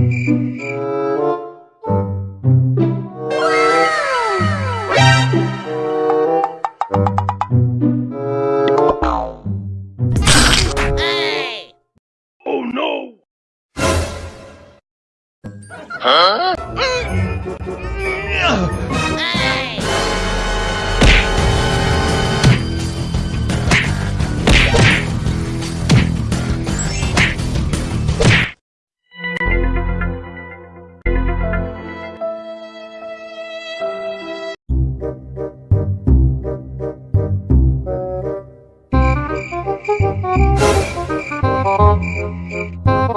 Oh, huh?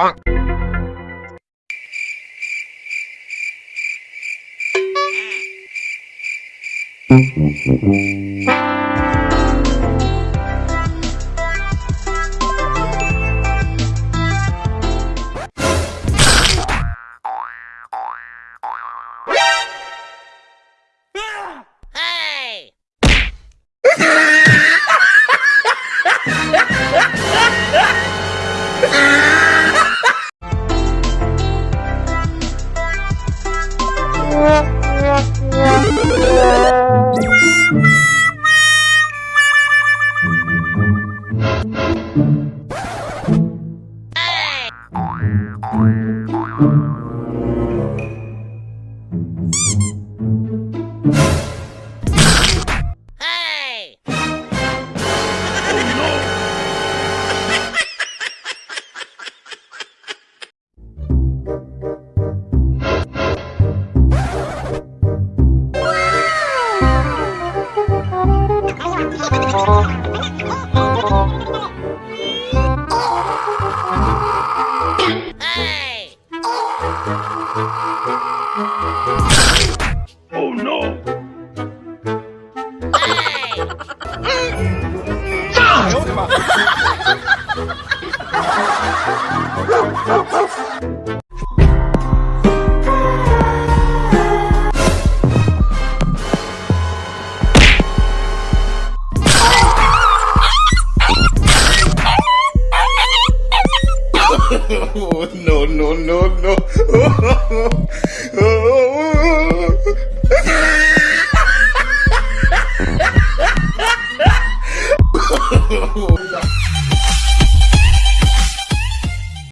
パンうん。Oh, no, no, no, no. Oh,